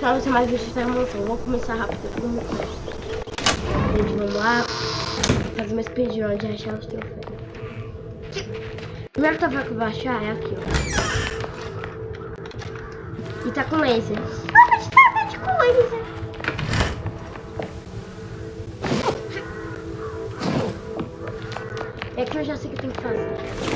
você mais vídeos tá montando. Vou começar rápido como custa. Gente, vamos lá. Fazer uma speedrun de achar os troféus. Primeiro troféu que eu vou achar é aqui, ó. E tá com laser. Ah, mas tá, tá com laser. É que eu já sei o que tem que fazer.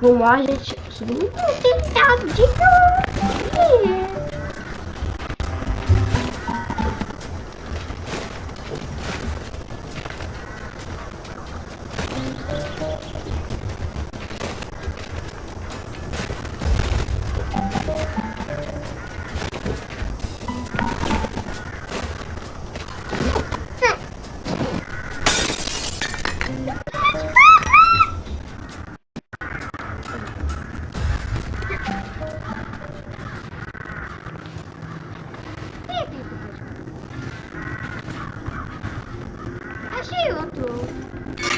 Vamos lá, gente. Subindo um telhado de novo. que outro.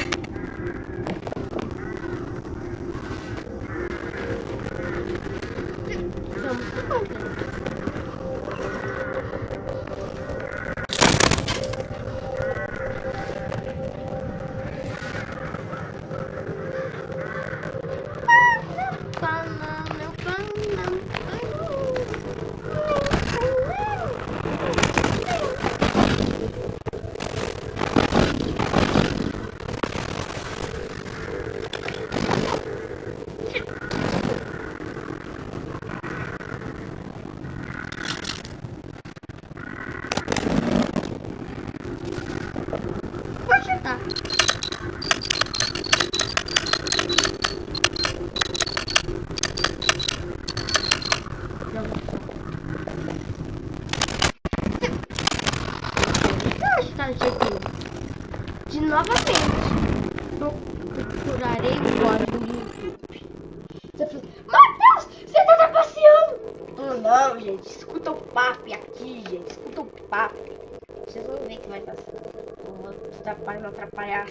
Atrapalhar, não atrapalhar,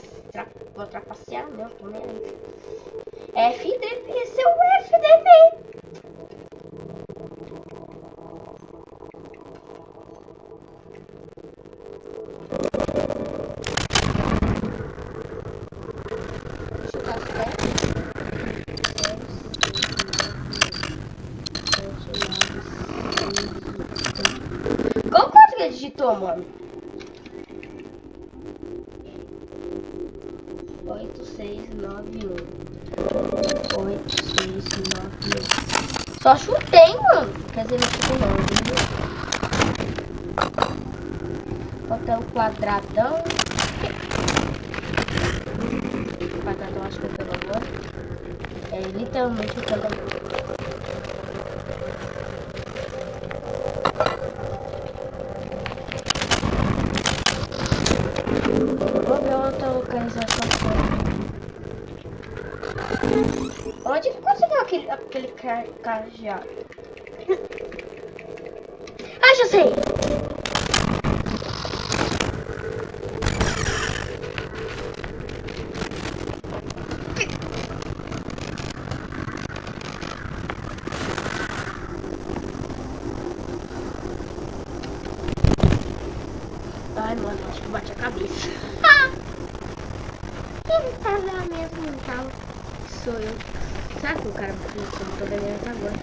vou trapacear, não, tô nem. FDP, seu FDP! Qual quanto que digitou, mano? 8691. 8691. Só chutei, mano. Quer dizer, não chutei não, Falta o quadradão. O quadradão acho que é pelo amor. É literalmente o quadradão. Onde que conseguiu aquele, aquele ca- cajado? ah, já sei! Ai, mano, acho que bate a cabeça. Quem tá lá mesmo tava? Sou eu. Será que o cara eu não tô até agora?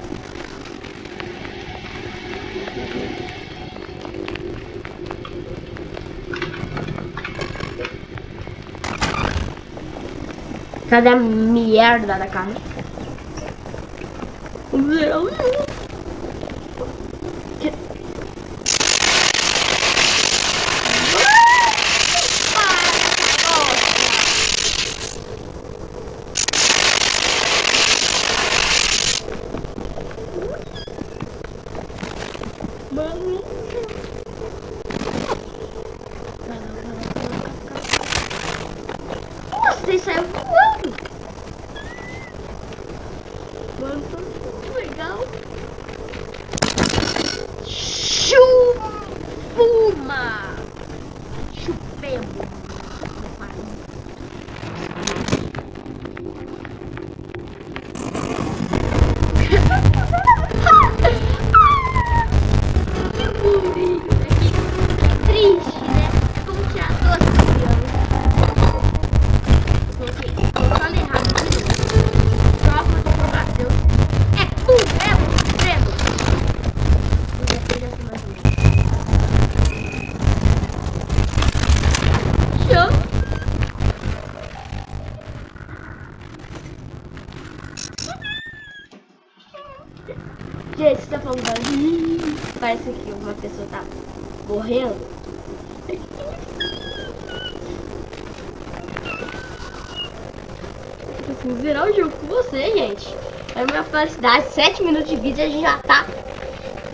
Cadê a merda da carne? Que- Mano. É a minha felicidade. 7 minutos de vídeo a gente já tá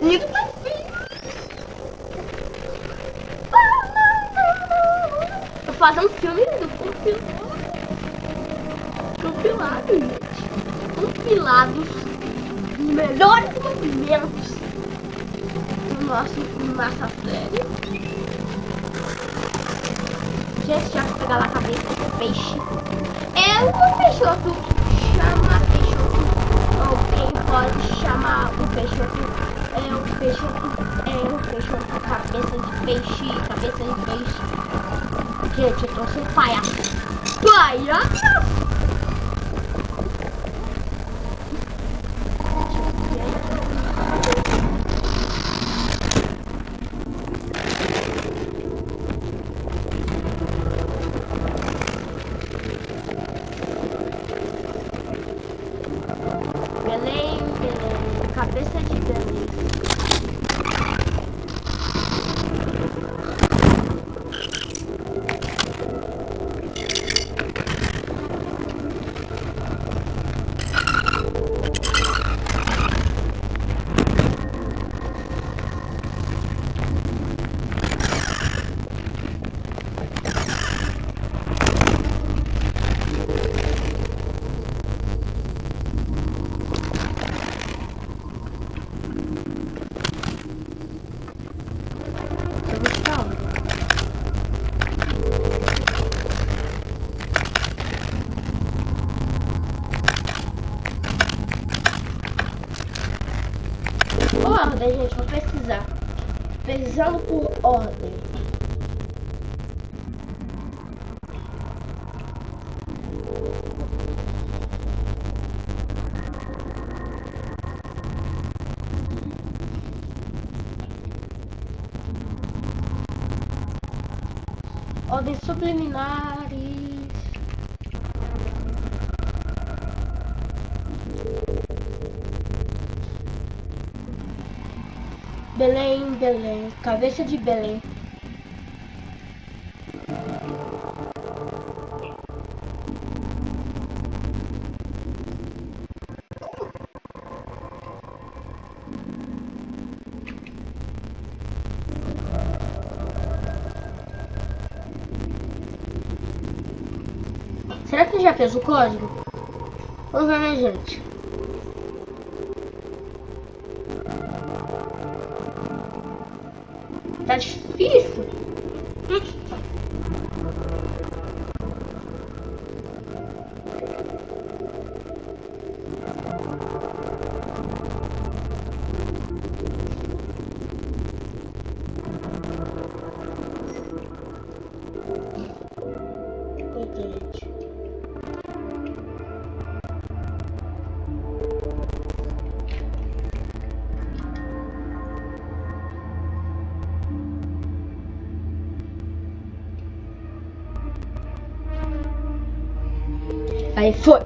indo pra fim. Tô fazendo filme do compilado. Compilado, gente. Compilados dos melhores movimentos do nosso massa série. Gente, já vou pegar lá a cabeça do peixe. É o peixoto chama peixoto. Ou quem pode chamar o peixoto é o peixoto. É o peixoto cabeça de peixe. Cabeça de peixe. Gente, eu tô sem palhaço. Palhaço! Ordem, gente, vou pesquisar. Pesquisando por ordem. Ordens subliminares. Belém, cabeça de Belém. Será que já fez o código? Vamos ver, gente. Difícil. Aí foi.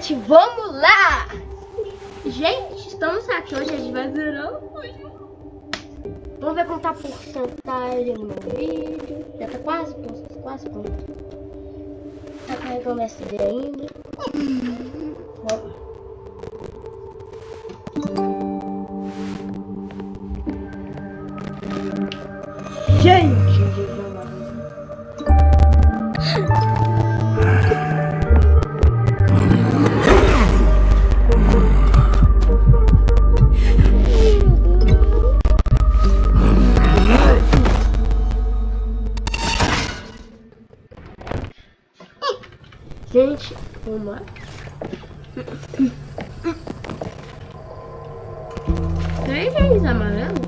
Gente, vamos lá! Gente, estamos aqui hoje, a gente vai zerar o. Vamos ver quanto tá a porcentagem no meu vídeo. Já tá quase pronto, quase pronto. Tá carregando SD ainda. Vamos. Gente, lá. Três vezes amarelo?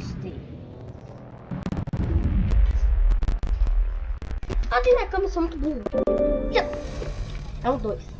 Steve. Ah, tem na cama, sou muito burro. É o 2.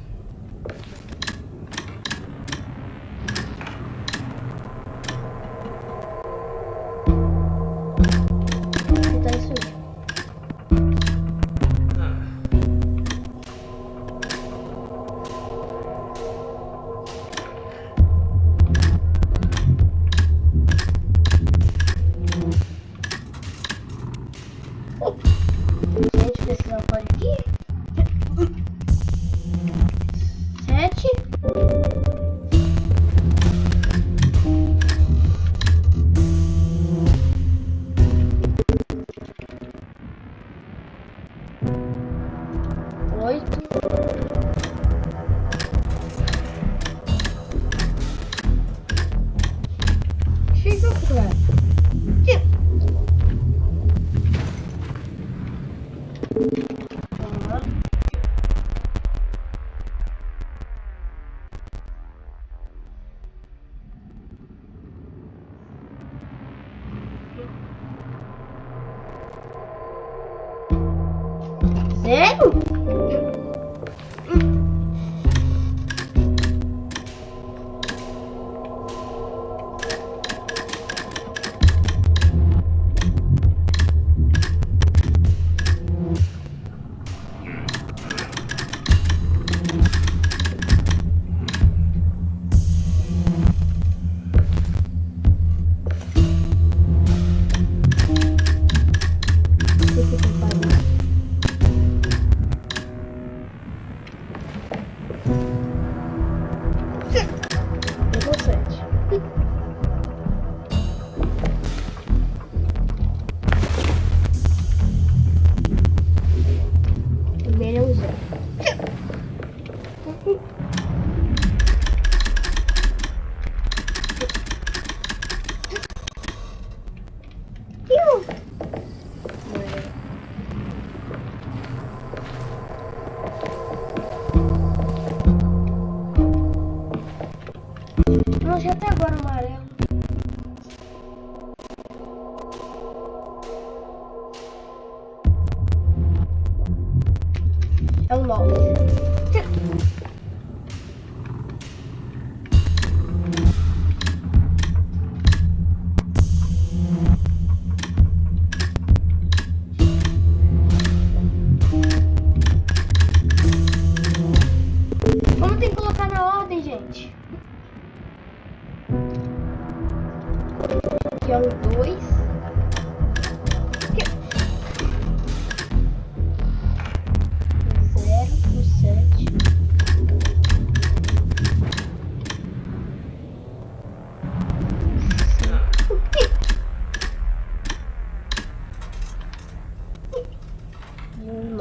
三毛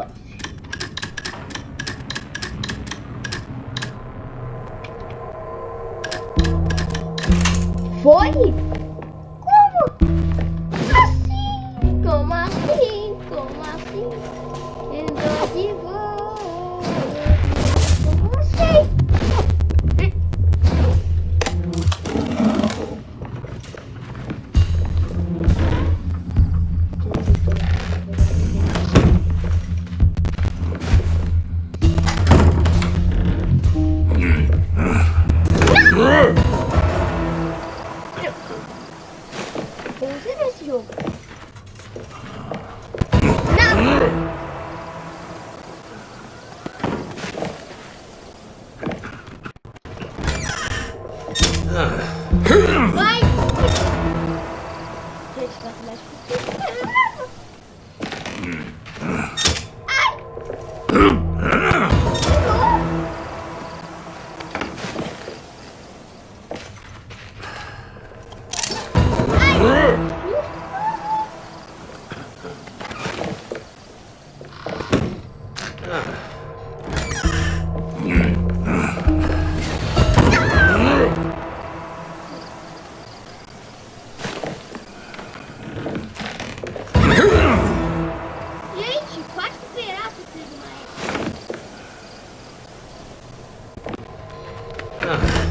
lá. Foi? 嗯。